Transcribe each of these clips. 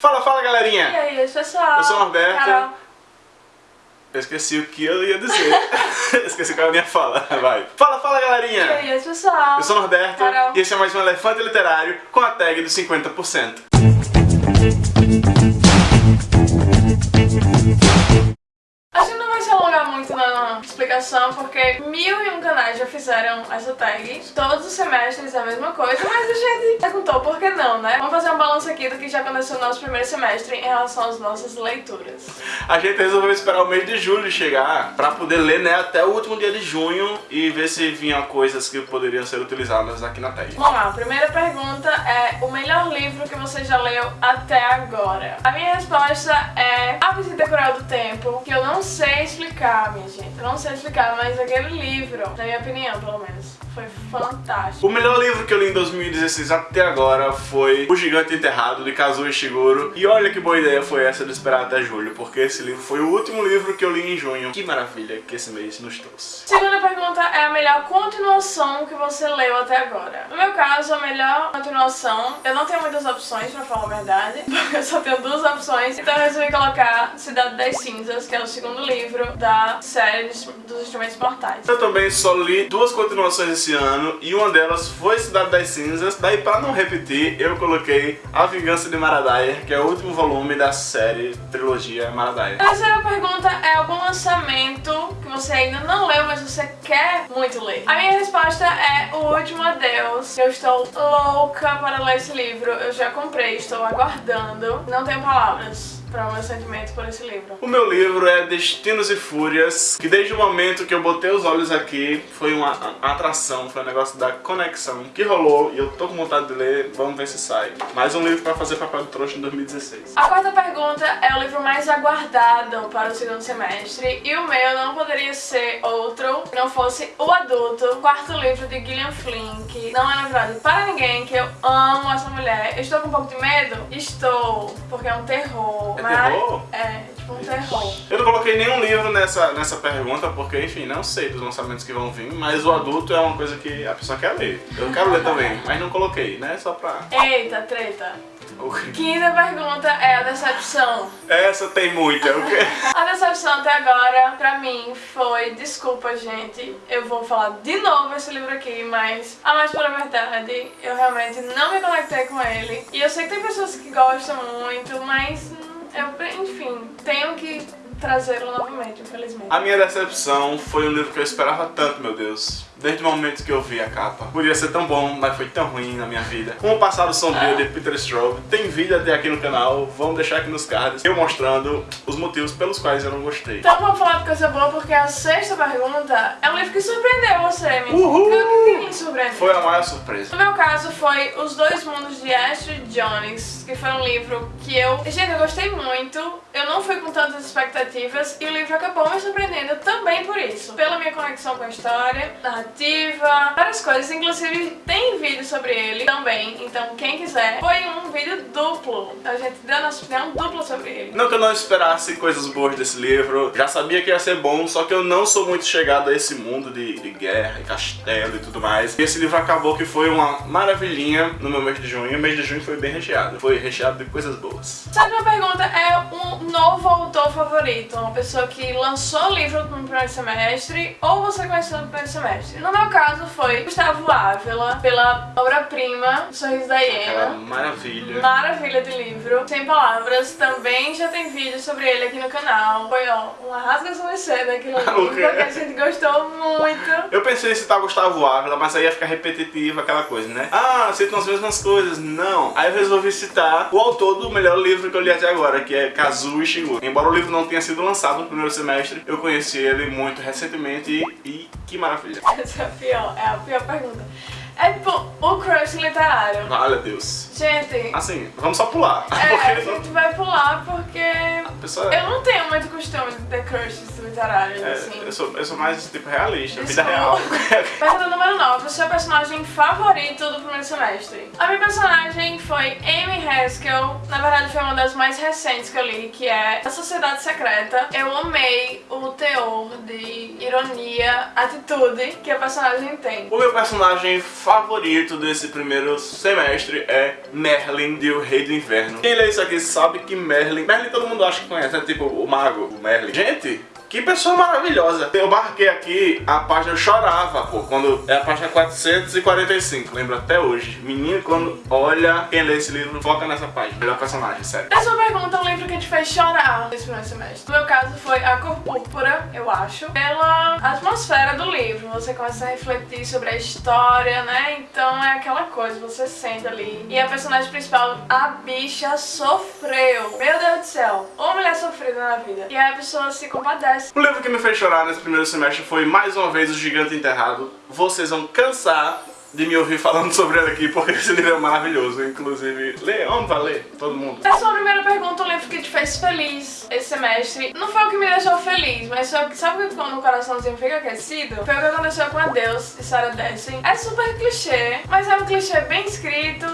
Fala, fala galerinha! E aí, pessoal? Eu sou o Norberto. Carol. Eu esqueci o que eu ia dizer. esqueci qual é a minha fala. Vai. Fala, fala galerinha! E aí, pessoal? Eu sou o Norberto Carol. e esse é mais um Elefante Literário com a tag dos 50%. Muito na explicação, porque mil e um canais já fizeram essa tag. Todos os semestres é a mesma coisa, mas a gente perguntou por que não, né? Vamos fazer um balanço aqui do que já aconteceu no nosso primeiro semestre em relação às nossas leituras. A gente resolveu esperar o mês de julho chegar pra poder ler né, até o último dia de junho e ver se vinham coisas que poderiam ser utilizadas aqui na tag. Vamos lá, a primeira pergunta é o melhor livro que você já leu até agora? A minha resposta é A Visita Cruel do Tempo, que eu não sei explicar, minha gente. Eu não sei explicar, mas aquele livro, na minha opinião, pelo menos, foi fantástico. O melhor livro que eu li em 2016 até agora foi O Gigante Enterrado, de Kazuo Ishiguro. E olha que boa ideia foi essa de esperar até julho, porque esse livro foi o último livro que eu li em junho. Que maravilha que esse mês nos trouxe. Segunda pergunta é a melhor continuação que você leu até agora. No meu caso, a melhor continuação, eu não tenho muitas opções, pra falar a verdade, porque eu só tenho duas opções, então eu resolvi colocar Cidade das Cinzas, que é o segundo livro da série dos Instrumentos Mortais. Eu também só li duas continuações esse ano e uma delas foi Cidade das Cinzas. Daí, pra não repetir, eu coloquei A Vingança de Maradaia, que é o último volume da série trilogia Maradaia. A terceira pergunta é algum lançamento que você ainda não leu, mas você quer muito ler. A minha resposta é O Último Adeus. Eu estou louca para ler esse livro. Eu já comprei, estou aguardando. Não tenho palavras para o meu sentimento por esse livro. O meu livro é Destinos e Fúrias, que desde o momento que eu botei os olhos aqui, foi uma atração, foi um negócio da conexão que rolou e eu tô com vontade de ler, vamos ver se sai. Mais um livro pra fazer papel de trouxa em 2016. A quarta pergunta é o livro mais aguardado para o segundo semestre e o meu não poderia ser outro que não fosse O Adulto, quarto livro de Gillian Flynn, que não é novidade para ninguém, que eu amo essa mulher. Estou com um pouco de medo? Estou, porque é um terror. É mas terror? É, tipo um terror. Eu não coloquei nenhum livro nessa, nessa pergunta, porque, enfim, não sei dos lançamentos que vão vir, mas o adulto é uma coisa que a pessoa quer ler. Eu quero ler também, mas não coloquei, né? Só pra... Eita, treta. Quinta pergunta é a decepção. Essa tem muita, o quê? A decepção até agora, pra mim, foi... Desculpa, gente, eu vou falar de novo esse livro aqui, mas a mais pura verdade, eu realmente não me conectei com ele. E eu sei que tem pessoas que gostam muito, mas eu, enfim, tenho que trazê-lo novamente, infelizmente. A minha decepção foi um livro que eu esperava tanto, meu Deus. Desde o momento que eu vi a capa. Podia ser tão bom, mas foi tão ruim na minha vida. Com o Passado Sombrio de Peter Straub. Tem vídeo até aqui no canal, vamos deixar aqui nos cards. Eu mostrando os motivos pelos quais eu não gostei. Então vamos falar de coisa boa, porque a sexta pergunta é um livro que surpreendeu você, me Uhul! Surpreendeu? Foi a maior surpresa. No meu caso foi Os Dois Mundos de Astrid Jones, que foi um livro que eu... Gente, eu gostei muito, eu não fui com tantas expectativas e o livro acabou me surpreendendo também por isso. Pela minha conexão com a história, narrativa, várias coisas, inclusive tem vídeo sobre ele também, então quem quiser, foi um vídeo duplo. A gente deu nossa opinião dupla sobre ele. Não que eu não esperasse coisas boas desse livro, já sabia que ia ser bom, só que eu não sou muito chegado a esse mundo de, de guerra e castelo e tudo mais. E esse livro acabou que foi uma maravilhinha no meu mês de junho. O mês de junho foi bem recheado, foi recheado de coisas boas. Sétima pergunta é um novo autor favorito, uma pessoa que lançou o livro no primeiro semestre ou você conheceu no primeiro semestre. No meu caso foi Gustavo Ávila, pela obra-prima Sorriso da Hiena. maravilha. Maravilha de livro, sem palavras, também já tem vídeo sobre ele aqui no canal. Foi ó, uma rasgação de seda aquele O livro que a gente gostou muito. Eu pensei em citar Gustavo Ávila, mas aí ia ficar repetitivo aquela coisa, né? Ah, citam as mesmas coisas. Não. Aí eu resolvi citar o autor do melhor livro que eu li até agora, que é Kazuo Ishiguro. Embora o livro não tenha sido lançado no primeiro semestre, eu conheci ele muito recentemente e, e que maravilha. Essa é a pior, é a pior pergunta. É tipo, o crush literário. Valha Deus. Gente, Assim, vamos só pular. É, a gente vai pular porque a pessoa... Eu não tenho muito costume de ter crushes literários, É, assim. eu, sou, eu sou mais, tipo, realista, Isso vida real. Pergunta número 9. O seu personagem favorito do primeiro semestre? A minha personagem foi Amy Haskell. Na verdade, foi uma das mais recentes que eu li, que é A Sociedade Secreta. Eu amei o teor de ironia, atitude que a personagem tem. O meu personagem favorito desse primeiro semestre é Merlin de O Rei do Inverno. Quem lê isso aqui sabe que Merlin... Merlin todo mundo acha que conhece, é tipo o mago, o Merlin. Gente... Que pessoa maravilhosa. Eu marquei aqui a página, eu chorava, pô, quando é a página 445, lembro até hoje. Menino, quando olha, quem lê esse livro, foca nessa página. Melhor personagem, sério. Essa pergunta é um livro que te fez chorar nesse primeiro semestre. No meu caso foi A Cor Púrpura, eu acho, pela atmosfera do livro. Você começa a refletir sobre a história, né? Então é aquela coisa, você sente ali. E a personagem principal, a bicha, sofreu. Meu Deus do céu, uma mulher sofrida na vida. E aí a pessoa se compadece. O livro que me fez chorar nesse primeiro semestre foi mais uma vez O Gigante Enterrado. Vocês vão cansar de me ouvir falando sobre ele aqui, porque esse livro é maravilhoso. Inclusive, lê, vamos ler, todo mundo. Essa é a primeira pergunta, um livro que te fez feliz esse semestre. Não foi o que me deixou feliz, mas foi o que, sabe quando o coraçãozinho fica aquecido? Foi o que aconteceu com Adeus, de Sarah Dessen. É super clichê, mas é um clichê bem escrito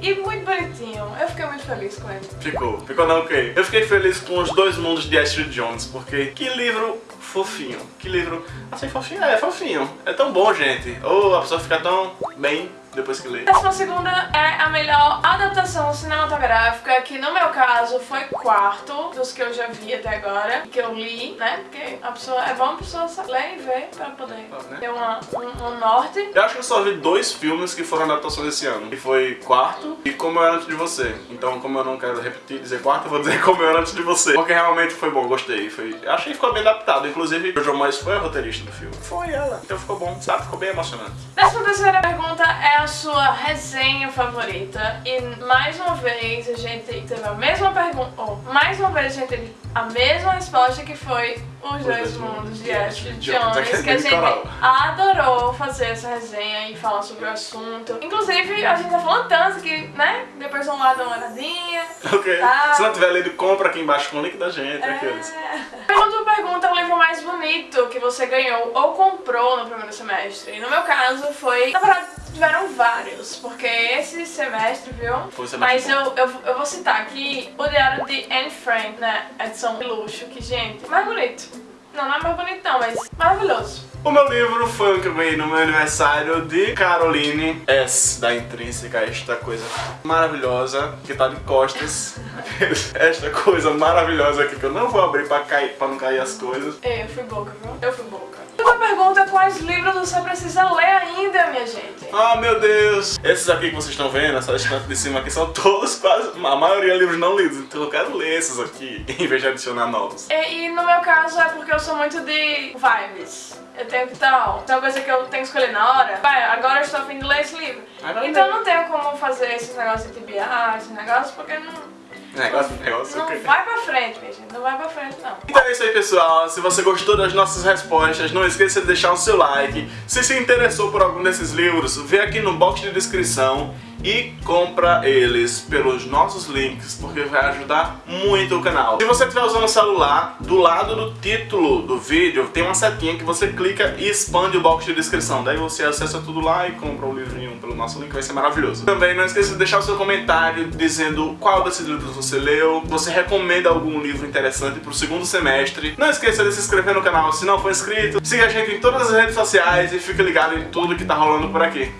e muito bonitinho. Eu fiquei muito feliz com ele. Ficou. Ficou não, ok. Eu fiquei feliz com os dois mundos de Astrid Jones, porque que livro fofinho. Que livro... Assim, fofinho? É, fofinho. É tão bom, gente. Ou a pessoa fica tão bem depois que lê. Décima segunda é a melhor adaptação cinematográfica, que no meu caso foi quarto dos que eu já vi até agora, que eu li, né? Porque a pessoa, é bom a pessoa ler e ver pra poder né? ter uma, um, um norte. Eu acho que eu só vi dois filmes que foram adaptações esse ano. Que foi Quarto e Como Eu Era Antes de Você. Então, como eu não quero repetir e dizer Quarto, eu vou dizer Como Eu Era Antes de Você. Porque realmente foi bom, gostei. Foi... Achei que ficou bem adaptado. Inclusive, o João Mois foi a roteirista do filme. Foi ela. Então ficou bom, sabe? Ficou bem emocionante. Décima terceira pergunta é a sua resenha favorita. E mais uma vez a gente teve a mesma pergunta. Ou mais uma vez a gente teve a mesma resposta que foi Os Dois Mundos de Ashley Jones. Que a gente adorou fazer essa resenha e falar sobre o assunto. Inclusive, a gente tá falando tanto que, né? Depois vão lá dar uma olhadinha. Ok. Tá. Se não tiver lido, compra aqui embaixo com o link da gente. aqueles. É. Pergunta pergunta é o livro mais bonito que você ganhou ou comprou no primeiro semestre. E no meu caso foi. Na verdade, tiveram vários, porque esse semestre, viu? Foi semestre Mas eu, eu, eu vou citar aqui o Diário de Anne Frank, né? Edição de luxo, que, gente, mais bonito. Não, não é mais bonito não, mas maravilhoso. O meu livro foi o que eu ganhei no meu aniversário de Caroline S, da Intrínseca, esta coisa maravilhosa, que tá de costas. esta coisa maravilhosa aqui que eu não vou abrir pra, cair, pra não cair as coisas. Ei, eu fui boca, viu? Eu fui boca. Outra pergunta, quais livros você precisa ler ainda, minha gente? Ah, meu Deus! Esses aqui que vocês estão vendo, essa estante de cima aqui, são todos quase, a maioria livros não lidos, então eu quero ler esses aqui, em vez de adicionar novos. E, e no meu caso é porque eu sou muito de vibes. Eu tenho que tal. É uma coisa que eu tenho que escolher na hora. Vai, agora eu estou a fim de ler esse livro. Agora então eu não tenho como fazer esses negócios de TBA, esses negócios, porque não. Negócio, negócio, Não vai pra frente, minha gente. Não vai pra frente, não. Então é isso aí, pessoal. Se você gostou das nossas respostas, não esqueça de deixar o seu like. Se se interessou por algum desses livros, vê aqui no box de descrição e compra eles pelos nossos links, porque vai ajudar muito o canal. Se você estiver usando o celular, do lado do título do vídeo tem uma setinha que você clica e expande o box de descrição. Daí você acessa tudo lá e compra o livrinho pelo nosso link, vai ser maravilhoso. Também não esqueça de deixar o seu comentário dizendo qual desses livros você leu, você recomenda algum livro interessante pro segundo semestre. Não esqueça de se inscrever no canal se não for inscrito. Siga a gente em todas as redes sociais e fique ligado em tudo que tá rolando por aqui.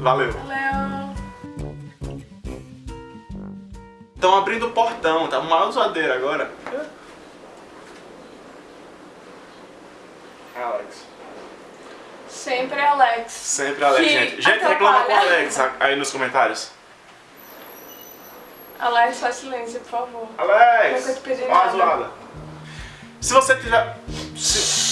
Valeu! Valeu. Estão abrindo o portão, tá uma zoadeira agora. Alex. Sempre Alex. Sempre Alex, Que gente. Gente, reclama com o atrapalha. Alex aí nos comentários. Alex, faz silêncio, por favor. Alex! Nunca te nada. Se você tiver... Se...